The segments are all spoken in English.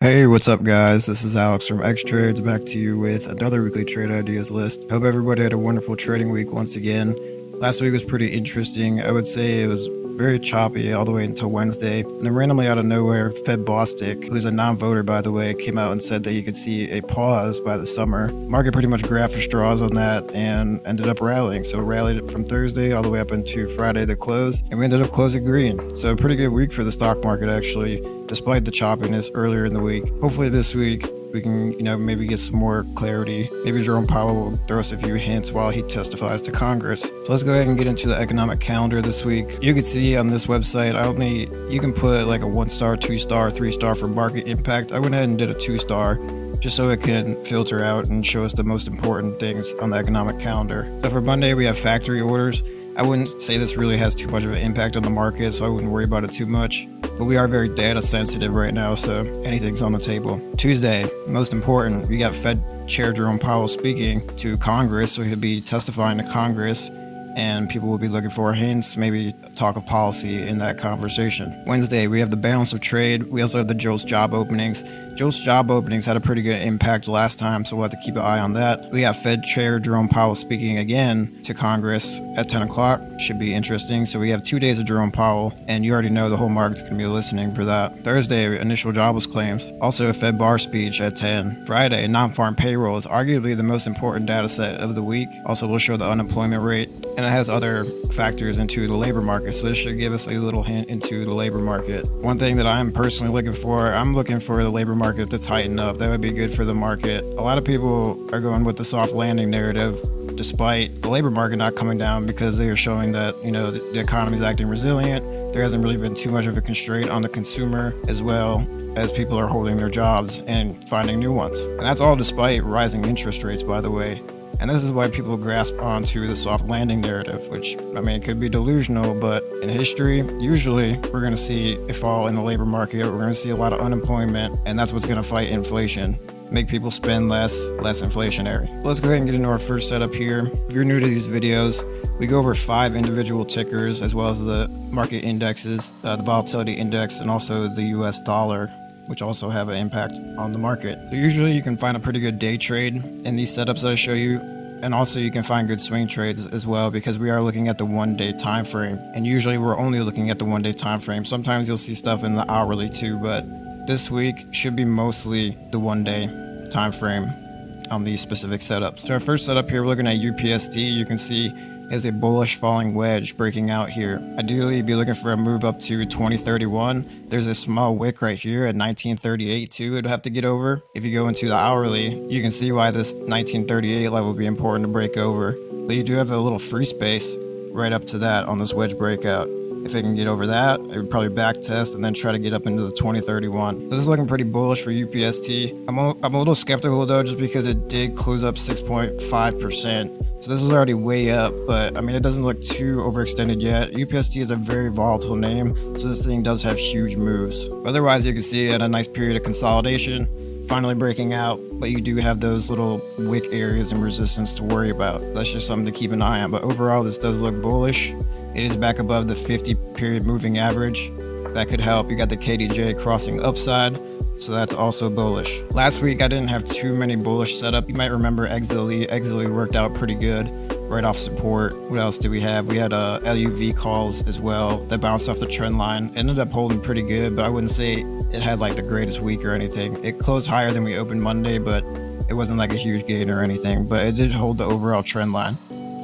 Hey, what's up, guys? This is Alex from X Trades back to you with another weekly trade ideas list. Hope everybody had a wonderful trading week once again. Last week was pretty interesting. I would say it was very choppy all the way until Wednesday. And then randomly out of nowhere, Fed Bostic, who's a non-voter by the way, came out and said that he could see a pause by the summer. Market pretty much grabbed for straws on that and ended up rallying. So rallied from Thursday all the way up into Friday the close, and we ended up closing green. So a pretty good week for the stock market actually, despite the choppiness earlier in the week. Hopefully this week we can, you know, maybe get some more clarity. Maybe Jerome Powell will throw us a few hints while he testifies to Congress. So let's go ahead and get into the economic calendar this week. You can see on this website, I only, you can put like a one star, two star, three star for market impact. I went ahead and did a two star just so it can filter out and show us the most important things on the economic calendar. So for Monday, we have factory orders. I wouldn't say this really has too much of an impact on the market, so I wouldn't worry about it too much. But we are very data sensitive right now, so anything's on the table. Tuesday, most important, we got Fed Chair Jerome Powell speaking to Congress, so he'll be testifying to Congress and people will be looking for hints, maybe talk of policy in that conversation. Wednesday, we have the balance of trade. We also have the JOLTS job openings. JOLTS job openings had a pretty good impact last time, so we'll have to keep an eye on that. We have Fed Chair Jerome Powell speaking again to Congress at 10 o'clock. Should be interesting. So we have two days of Jerome Powell, and you already know the whole market's going to be listening for that. Thursday, initial jobless claims. Also a Fed Barr speech at 10. Friday, non-farm payroll is arguably the most important data set of the week. Also, we'll show the unemployment rate, and it has other factors into the labor market. So this should give us a little hint into the labor market. One thing that I'm personally looking for, I'm looking for the labor market to tighten up. That would be good for the market. A lot of people are going with the soft landing narrative despite the labor market not coming down because they are showing that, you know, the, the economy is acting resilient. There hasn't really been too much of a constraint on the consumer as well as people are holding their jobs and finding new ones. And that's all despite rising interest rates, by the way. And this is why people grasp onto the soft landing narrative, which, I mean, it could be delusional, but in history, usually we're going to see a fall in the labor market. We're going to see a lot of unemployment, and that's what's going to fight inflation make people spend less, less inflationary. Let's go ahead and get into our first setup here. If you're new to these videos, we go over five individual tickers as well as the market indexes, uh, the volatility index, and also the US dollar which also have an impact on the market. So usually you can find a pretty good day trade in these setups that I show you and also you can find good swing trades as well because we are looking at the one day time frame and usually we're only looking at the one day time frame sometimes you'll see stuff in the hourly too but this week should be mostly the one day time frame on these specific setups. So our first setup here we're looking at UPST you can see is a bullish falling wedge breaking out here. Ideally, you'd be looking for a move up to 2031. There's a small wick right here at 1938 too it'd have to get over. If you go into the hourly, you can see why this 1938 level would be important to break over. But you do have a little free space right up to that on this wedge breakout. If I can get over that, I would probably back test and then try to get up into the 2031. This is looking pretty bullish for UPST. I'm a, I'm a little skeptical though, just because it did close up 6.5%. So this was already way up, but I mean, it doesn't look too overextended yet. UPST is a very volatile name, so this thing does have huge moves. Otherwise, you can see it had a nice period of consolidation, finally breaking out, but you do have those little wick areas and resistance to worry about. That's just something to keep an eye on. But overall, this does look bullish. It is back above the 50 period moving average. That could help. You got the KDJ crossing upside so that's also bullish. Last week I didn't have too many bullish setup. You might remember XLE. XLE worked out pretty good right off support. What else did we have? We had uh, LUV calls as well that bounced off the trend line. Ended up holding pretty good, but I wouldn't say it had like the greatest week or anything. It closed higher than we opened Monday, but it wasn't like a huge gain or anything, but it did hold the overall trend line.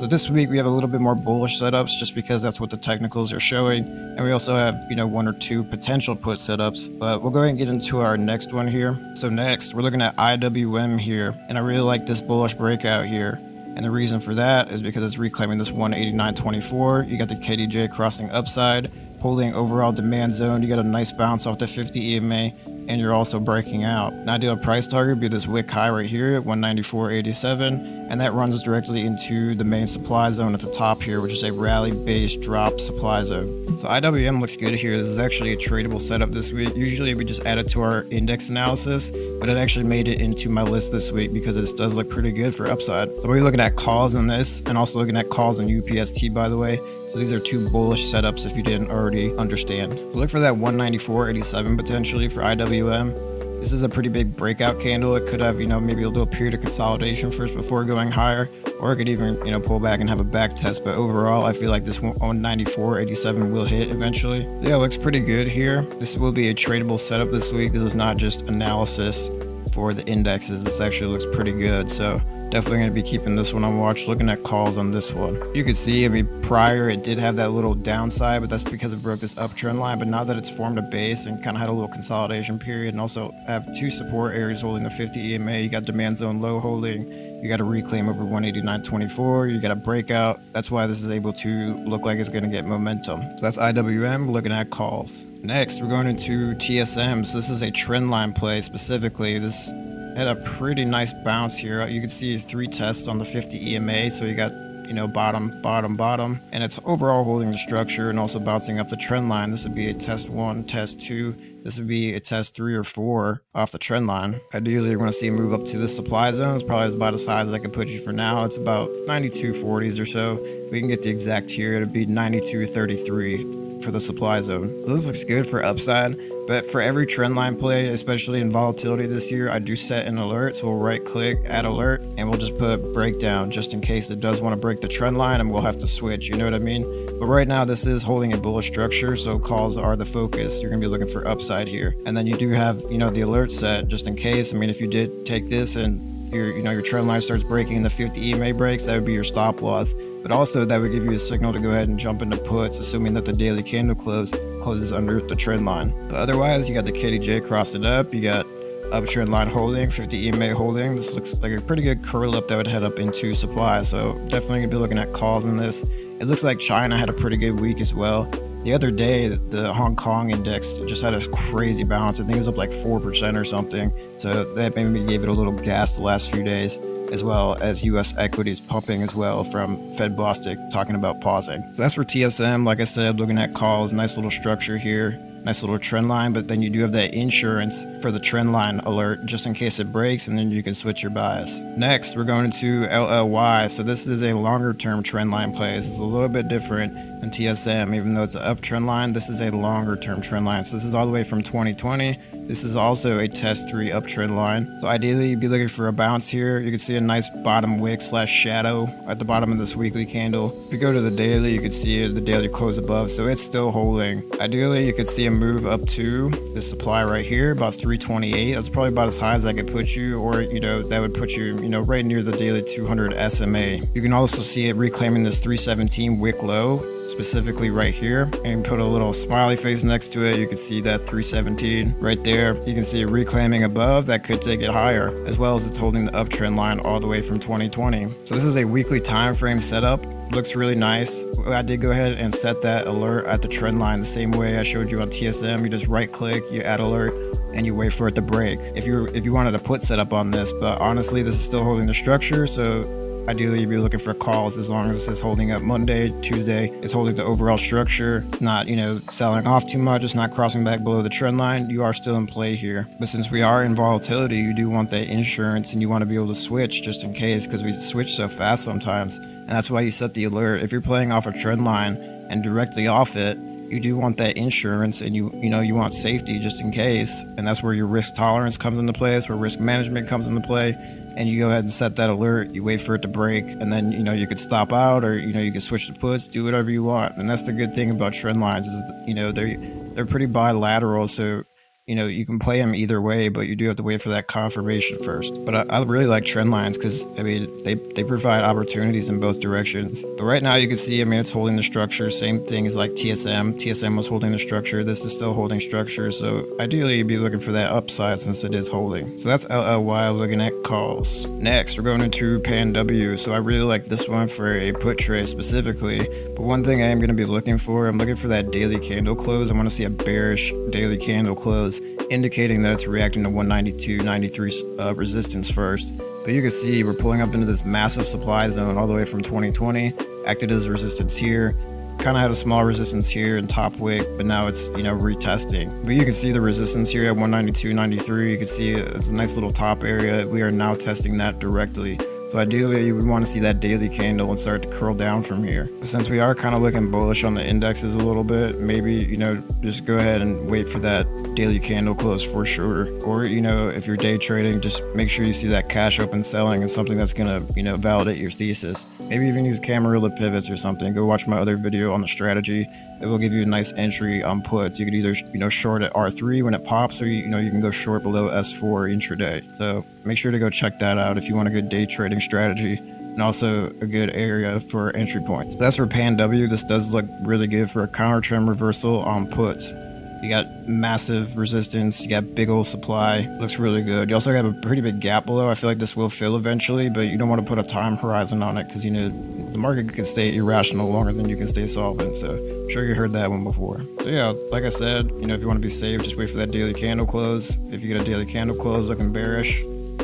So this week we have a little bit more bullish setups just because that's what the technicals are showing. And we also have, you know, one or two potential put setups, but we'll go ahead and get into our next one here. So next we're looking at IWM here. And I really like this bullish breakout here. And the reason for that is because it's reclaiming this 189.24. You got the KDJ crossing upside, holding overall demand zone. You got a nice bounce off the 50 EMA, and you're also breaking out. An ideal price target be this wick high right here at 194.87, and that runs directly into the main supply zone at the top here, which is a rally-based drop supply zone. So IWM looks good here. This is actually a tradable setup this week. Usually we just add it to our index analysis, but it actually made it into my list this week because this does look pretty good for upside. So we're looking at calls on this and also looking at calls on UPST, by the way. So these are two bullish setups if you didn't already understand. Look for that 194.87 potentially for IWM. This is a pretty big breakout candle. It could have, you know, maybe a little period of consolidation first before going higher, or it could even, you know, pull back and have a back test. But overall, I feel like this 194.87 will hit eventually. So yeah, looks pretty good here. This will be a tradable setup this week. This is not just analysis for the indexes. This actually looks pretty good. So Definitely going to be keeping this one on watch, looking at calls on this one. You can see, I mean, prior it did have that little downside, but that's because it broke this uptrend line. But now that it's formed a base and kind of had a little consolidation period and also have two support areas holding the 50 EMA, you got demand zone low holding, you got a reclaim over 189.24, you got a breakout. That's why this is able to look like it's going to get momentum. So that's IWM, looking at calls. Next, we're going into TSM. So this is a trend line play specifically. This had a pretty nice bounce here. You can see three tests on the 50 EMA, so you got you know bottom, bottom, bottom, and it's overall holding the structure and also bouncing up the trend line. This would be a test one, test two. This would be a test three or four off the trend line. Ideally, you're going to see a move up to the supply zone. It's probably about high as I can put you for now. It's about 92.40s or so. We can get the exact here. It'd be 92.33 for the supply zone. So this looks good for upside. But for every trend line play, especially in volatility this year, I do set an alert. So we'll right click, add alert, and we'll just put breakdown just in case it does want to break the trend line and we'll have to switch. You know what I mean? But right now, this is holding a bullish structure. So calls are the focus. You're going to be looking for upside here. And then you do have, you know, the alert set just in case. I mean, if you did take this and your you know your trend line starts breaking and the 50 EMA breaks, that would be your stop loss. But also that would give you a signal to go ahead and jump into puts, assuming that the daily candle close closes under the trend line. But otherwise, you got the KDJ crossed it up. You got uptrend line holding, 50 EMA holding. This looks like a pretty good curl up that would head up into supply. So definitely gonna be looking at calls in this. It looks like China had a pretty good week as well. The other day, the Hong Kong index just had a crazy bounce. I think it was up like 4% or something. So that maybe gave it a little gas the last few days, as well as US equities pumping as well from Fed Bostic talking about pausing. So that's for TSM. Like I said, looking at calls, nice little structure here nice little trend line, but then you do have that insurance for the trend line alert just in case it breaks, and then you can switch your bias. Next, we're going to LLY. So this is a longer term trend line play. This is a little bit different than TSM, even though it's an uptrend line. This is a longer term trend line. So this is all the way from 2020. This is also a test three uptrend line. So ideally, you'd be looking for a bounce here. You can see a nice bottom wick slash shadow at the bottom of this weekly candle. If you go to the daily, you can see the daily close above. So it's still holding. Ideally, you could see a move up to the supply right here, about 328. That's probably about as high as I could put you, or you know, that would put you, you know, right near the daily 200 SMA. You can also see it reclaiming this 317 wick low specifically right here and put a little smiley face next to it you can see that 317 right there you can see reclaiming above that could take it higher as well as it's holding the uptrend line all the way from 2020 so this is a weekly time frame setup. Looks really nice. I did go ahead and set that alert at the trend line the same way i showed you on tsm you just right click you add alert and you wait for it to break. If you if you wanted to put setup on this but honestly this is still holding the structure so Ideally, you'd be looking for calls as long as it's holding up Monday, Tuesday, it's holding the overall structure, not, you know, selling off too much, it's not crossing back below the trend line. You are still in play here. But since we are in volatility, you do want that insurance and you want to be able to switch just in case because we switch so fast sometimes. And that's why you set the alert. If you're playing off a trend line and directly off it, you do want that insurance and you you know you want safety just in case and that's where your risk tolerance comes into play that's where risk management comes into play and you go ahead and set that alert you wait for it to break and then you know you could stop out or you know you can switch the puts do whatever you want and that's the good thing about trend lines is you know they're they're pretty bilateral so you know, you can play them either way, but you do have to wait for that confirmation first. But I, I really like trend lines because, I mean, they, they provide opportunities in both directions. But right now you can see, I mean, it's holding the structure. Same thing as like TSM. TSM was holding the structure. This is still holding structure. So ideally you'd be looking for that upside since it is holding. So that's LLY looking at calls. Next, we're going into Pan W. So I really like this one for a put trade specifically. But one thing I am going to be looking for, I'm looking for that daily candle close. I want to see a bearish daily candle close close, indicating that it's reacting to 192, 93 uh, resistance first. But you can see we're pulling up into this massive supply zone all the way from 2020, acted as resistance here, kind of had a small resistance here in top wick, but now it's, you know, retesting. But you can see the resistance here at 192.93. You can see it's a nice little top area. We are now testing that directly. So ideally, we want to see that daily candle and start to curl down from here. Since we are kind of looking bullish on the indexes a little bit, maybe, you know, just go ahead and wait for that daily candle close for sure. Or, you know, if you're day trading, just make sure you see that cash open selling and something that's going to, you know, validate your thesis. Maybe even use Camarilla pivots or something. Go watch my other video on the strategy. It will give you a nice entry on puts. You could either, you know, short at R3 when it pops or, you know, you can go short below S4 intraday. So make sure to go check that out if you want a good day trading strategy and also a good area for entry points. That's for Pan W. This does look really good for a counter trend reversal on puts. You got massive resistance. You got big old supply. Looks really good. You also have a pretty big gap below. I feel like this will fill eventually, but you don't want to put a time horizon on it because you know the market can stay irrational longer than you can stay solvent. So I'm sure you heard that one before. So yeah, like I said, you know if you want to be safe, just wait for that daily candle close. If you get a daily candle close looking bearish,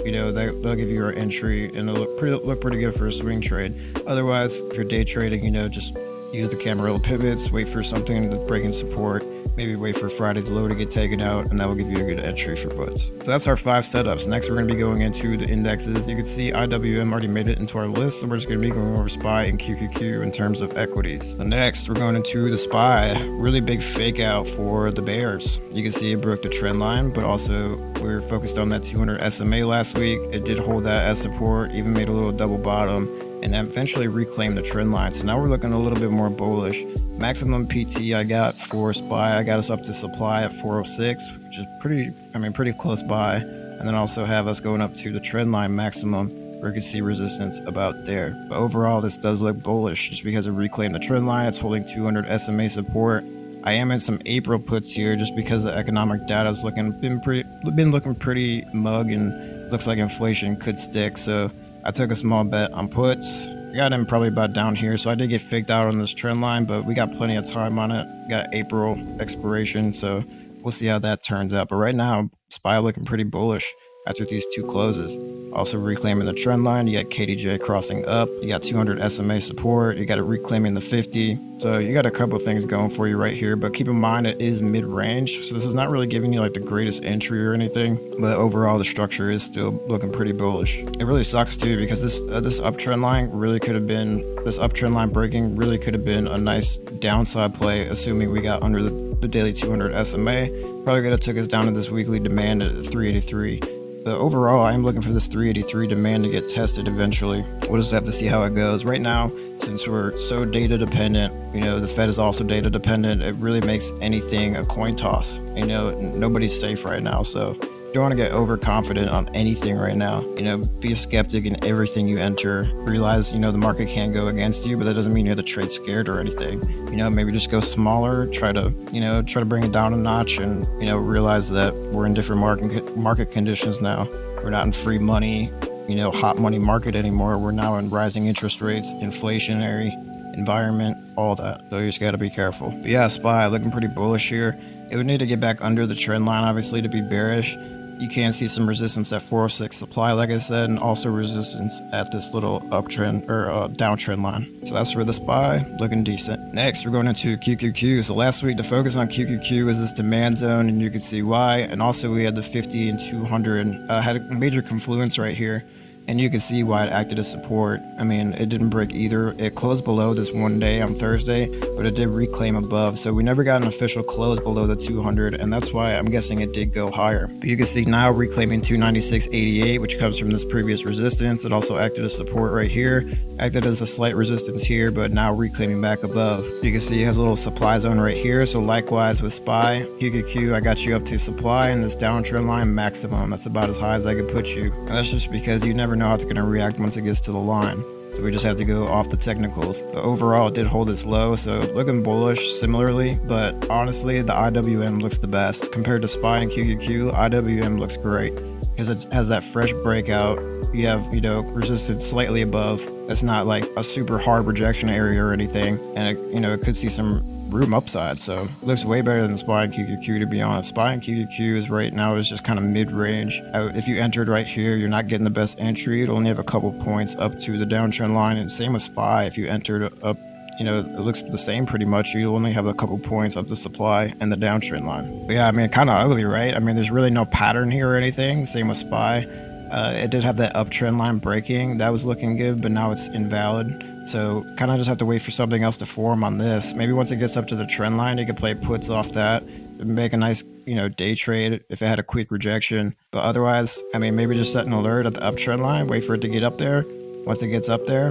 you know they, will give you your entry and it'll look pretty look pretty good for a swing trade. Otherwise if you're day trading you know just use the Camarilla pivots wait for something to break in support maybe wait for Friday's low to get taken out, and that will give you a good entry for puts. So that's our five setups. Next, we're going to be going into the indexes. You can see IWM already made it into our list, so we're just going to be going over SPY and QQQ in terms of equities. So next, we're going into the SPY. Really big fake out for the bears. You can see it broke the trend line, but also we are focused on that 200 SMA last week. It did hold that as support, even made a little double bottom and eventually reclaim the trend line. So now we're looking a little bit more bullish. Maximum PT I got for SPY, I got us up to supply at 406, which is pretty, I mean, pretty close by. And then also have us going up to the trend line maximum where you can see resistance about there. But overall, this does look bullish just because it reclaimed the trend line. It's holding 200 SMA support. I am in some April puts here just because the economic data is looking been pretty been looking pretty mug and looks like inflation could stick. So I took a small bet on puts. Got in probably about down here, so I did get faked out on this trend line, but we got plenty of time on it. Got April expiration, so we'll see how that turns out. But right now, SPY looking pretty bullish after these two closes. Also reclaiming the trend line, you got KDJ crossing up, you got 200 SMA support, you got it reclaiming the 50. So you got a couple things going for you right here, but keep in mind it is mid-range. So this is not really giving you like the greatest entry or anything, but overall the structure is still looking pretty bullish. It really sucks too because this uh, this uptrend line really could have been, this uptrend line breaking really could have been a nice downside play, assuming we got under the, the daily 200 SMA. Probably could have took us down to this weekly demand at 383. But overall, I'm looking for this 383 demand to get tested eventually. We'll just have to see how it goes. Right now, since we're so data dependent, you know, the Fed is also data dependent, it really makes anything a coin toss. You know, nobody's safe right now. So don't want to get overconfident on anything right now. You know, be a skeptic in everything you enter. Realize, you know, the market can go against you, but that doesn't mean you're the trade scared or anything. You know, maybe just go smaller, try to, you know, try to bring it down a notch and, you know, realize that we're in different market market conditions now. We're not in free money, you know, hot money market anymore. We're now in rising interest rates, inflationary environment, all that. So you just got to be careful. But yeah, SPY looking pretty bullish here. It would need to get back under the trend line, obviously, to be bearish you can see some resistance at 406 supply, like I said, and also resistance at this little uptrend or uh, downtrend line. So that's for the SPY, looking decent. Next, we're going into QQQ. So last week, the focus on QQQ was this demand zone, and you can see why. And also, we had the 50 and 200 uh, had a major confluence right here and you can see why it acted as support. I mean, it didn't break either. It closed below this one day on Thursday, but it did reclaim above. So we never got an official close below the 200, and that's why I'm guessing it did go higher. But you can see now reclaiming 296.88, which comes from this previous resistance. It also acted as support right here, acted as a slight resistance here, but now reclaiming back above. You can see it has a little supply zone right here. So likewise with SPY, QQQ, I got you up to supply and this downtrend line maximum. That's about as high as I could put you. And that's just because you never know how it's going to react once it gets to the line. So we just have to go off the technicals. But overall, it did hold its low, so looking bullish similarly. But honestly, the IWM looks the best. Compared to SPY and QQQ, IWM looks great. because it has that fresh breakout. You have, you know, resistance slightly above. That's not like a super hard rejection area or anything. And, it, you know, it could see some room upside. So looks way better than SPY and QQQ to be honest. SPY and QQQ is right now is just kind of mid range. Uh, if you entered right here, you're not getting the best entry. It'll only have a couple points up to the downtrend line. And same with SPY. If you entered up you know, it looks the same pretty much. You only have a couple points of the supply and the downtrend line. But yeah, I mean, kind of ugly, right? I mean, there's really no pattern here or anything. Same with SPY. Uh, it did have that uptrend line breaking. That was looking good, but now it's invalid. So kind of just have to wait for something else to form on this. Maybe once it gets up to the trend line, you could play puts off that, make a nice, you know, day trade if it had a quick rejection. But otherwise, I mean, maybe just set an alert at the uptrend line, wait for it to get up there. Once it gets up there,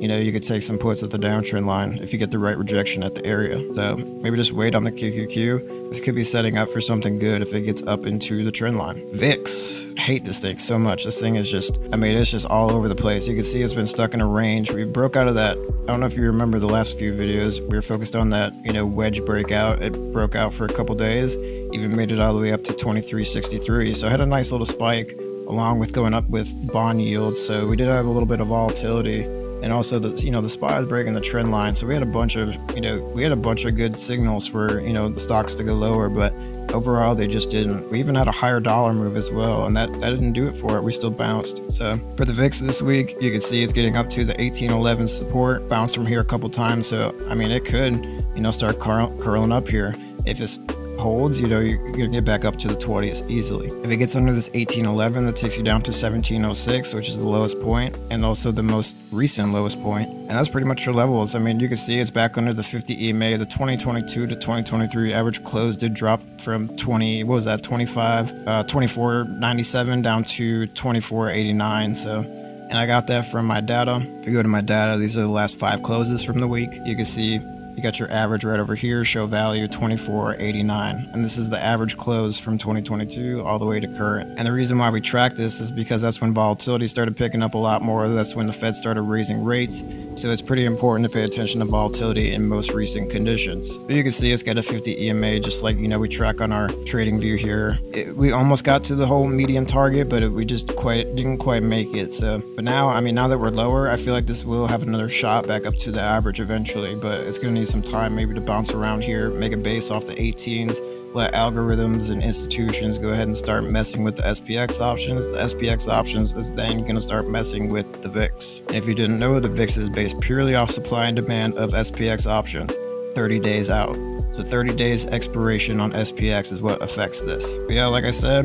you know, you could take some puts at the downtrend line if you get the right rejection at the area. So maybe just wait on the QQQ. This could be setting up for something good if it gets up into the trend line. VIX. I hate this thing so much. This thing is just, I mean, it's just all over the place. You can see it's been stuck in a range. We broke out of that. I don't know if you remember the last few videos. We were focused on that, you know, wedge breakout. It broke out for a couple days, even made it all the way up to 2363. So had a nice little spike along with going up with bond yields. So we did have a little bit of volatility and also the you know the SPY is breaking the trend line. So we had a bunch of you know we had a bunch of good signals for you know the stocks to go lower but overall they just didn't. We even had a higher dollar move as well and that that didn't do it for it. We still bounced. So for the vix this week you can see it's getting up to the 1811 support. Bounced from here a couple times. So i mean it could you know start curl, curling up here if it's holds, you know, you're gonna get back up to the 20s easily. If it gets under this 1811, that takes you down to 1706, which is the lowest point, and also the most recent lowest point. And that's pretty much your levels. I mean, you can see it's back under the 50 EMA. The 2022 to 2023 average close did drop from 20, what was that, 25, uh, 2497 down to 2489. So and I got that from my data. If you go to my data, these are the last five closes from the week. You can see you got your average right over here, show value 24.89. And this is the average close from 2022 all the way to current. And the reason why we track this is because that's when volatility started picking up a lot more. That's when the Fed started raising rates. So it's pretty important to pay attention to volatility in most recent conditions. But you can see it's got a 50 EMA, just like, you know, we track on our TradingView here. It, we almost got to the whole medium target, but it, we just quite didn't quite make it. So, but now, I mean, now that we're lower, I feel like this will have another shot back up to the average eventually, but it's going to need some time maybe to bounce around here, make a base off the 18s, let algorithms and institutions go ahead and start messing with the SPX options. The SPX options is then going to start messing with the VIX. If you didn't know, the VIX is based purely off supply and demand of SPX options 30 days out. So 30 days expiration on SPX is what affects this. But yeah, like I said,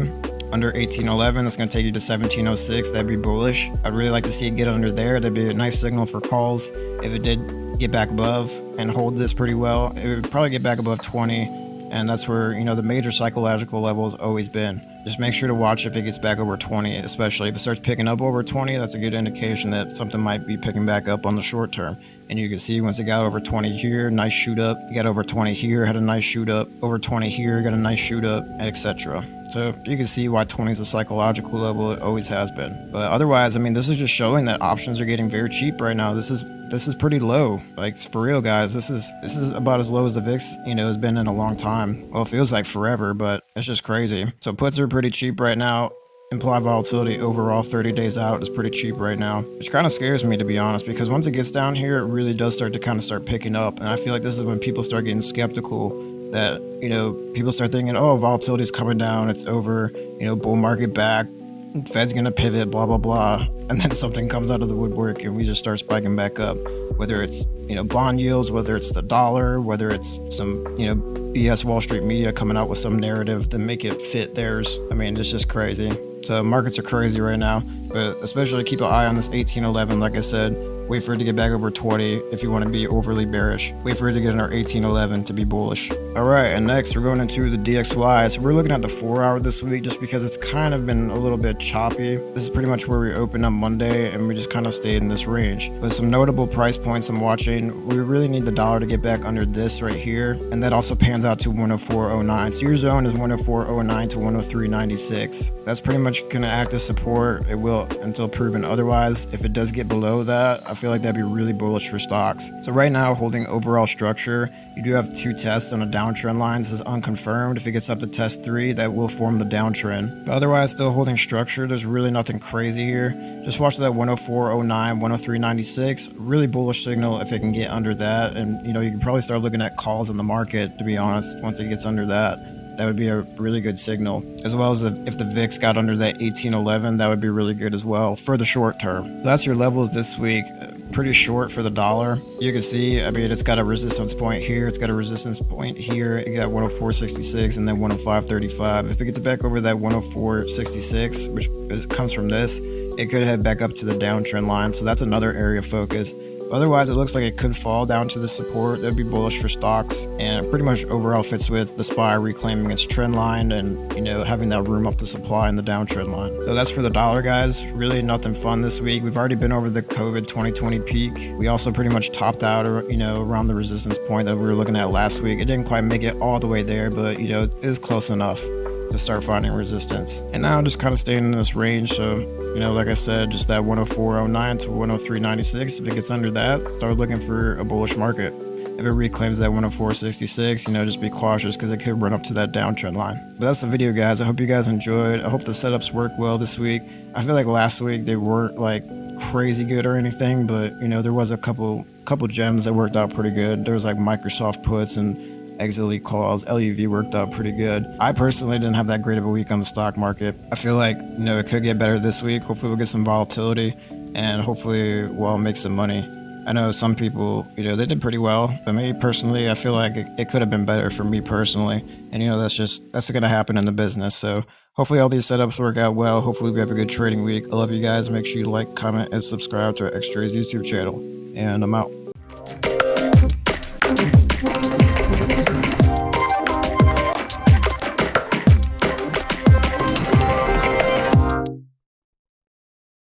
under 1811 that's going to take you to 1706 that'd be bullish i'd really like to see it get under there that'd be a nice signal for calls if it did get back above and hold this pretty well, it would probably get back above 20. And that's where, you know, the major psychological level has always been. Just make sure to watch if it gets back over 20, especially if it starts picking up over 20, that's a good indication that something might be picking back up on the short term. And you can see once it got over 20 here, nice shoot up. You got over 20 here, had a nice shoot up. Over 20 here, got a nice shoot up, etc. So you can see why 20 is a psychological level. It always has been. But otherwise, I mean, this is just showing that options are getting very cheap right now. This is this is pretty low. Like for real, guys. This is this is about as low as the VIX, you know, has been in a long time. Well, it feels like forever, but it's just crazy. So puts are pretty cheap right now. Implied volatility overall 30 days out is pretty cheap right now, which kind of scares me to be honest, because once it gets down here, it really does start to kind of start picking up. And I feel like this is when people start getting skeptical that, you know, people start thinking, oh, volatility is coming down, it's over, you know, bull market back, Fed's gonna pivot, blah blah blah, and then something comes out of the woodwork and we just start spiking back up. Whether it's you know bond yields, whether it's the dollar, whether it's some you know BS Wall Street media coming out with some narrative to make it fit theirs. I mean, it's just crazy. So markets are crazy right now, but especially keep an eye on this 1811. Like I said, Wait for it to get back over 20 if you want to be overly bearish. Wait for it to get under 1811 to be bullish. All right, and next we're going into the DXY. So we're looking at the four hour this week just because it's kind of been a little bit choppy. This is pretty much where we opened on Monday and we just kind of stayed in this range. But some notable price points I'm watching, we really need the dollar to get back under this right here. And that also pans out to 104.09. So your zone is 104.09 to 103.96. That's pretty much going to act as support. It will until proven otherwise. If it does get below that, feel like that'd be really bullish for stocks. So right now, holding overall structure, you do have two tests on a downtrend line. This is unconfirmed. If it gets up to test three, that will form the downtrend. But otherwise, still holding structure. There's really nothing crazy here. Just watch that 104.09, 103.96. Really bullish signal if it can get under that. And, you know, you can probably start looking at calls in the market, to be honest, once it gets under that that would be a really good signal. As well as if, the VIX got under that 1811, that would be really good as well for the short term. So that's your levels this week. Uh, pretty short for the dollar. You can see, I mean, it's got a resistance point here. It's got a resistance point here. It got 104.66 and then 105.35. If it gets back over that 104.66, which is, comes from this, it could head back up to the downtrend line. So that's another area of focus. Otherwise, it looks like it could fall down to the support. That'd be bullish for stocks, and pretty much overall fits with the SPY reclaiming its trend line and you know having that room up the supply in the downtrend line. So that's for the dollar, guys. Really nothing fun this week. We've already been over the COVID 2020 peak. We also pretty much topped out, you know, around the resistance point that we were looking at last week. It didn't quite make it all the way there, but you know, it is close enough to start finding resistance. And now I'm just kind of staying in this range. So, you know, like I said, just that 104.09 to 103.96. If it gets under that, start looking for a bullish market. If it reclaims that 104.66, you know, just be cautious because it could run up to that downtrend line. But that's the video, guys. I hope you guys enjoyed. I hope the setups work well this week. I feel like last week they weren't like crazy good or anything, but you know, there was a couple couple gems that worked out pretty good. There was like Microsoft puts and exit calls, LUV worked out pretty good. I personally didn't have that great of a week on the stock market. I feel like, you know, it could get better this week. Hopefully we'll get some volatility and hopefully we'll make some money. I know some people, you know, they did pretty well, but me personally, I feel like it, it could have been better for me personally. And, you know, that's just, that's going to happen in the business. So hopefully all these setups work out well. Hopefully we have a good trading week. I love you guys. Make sure you like, comment, and subscribe to our X Trades YouTube channel. And I'm out.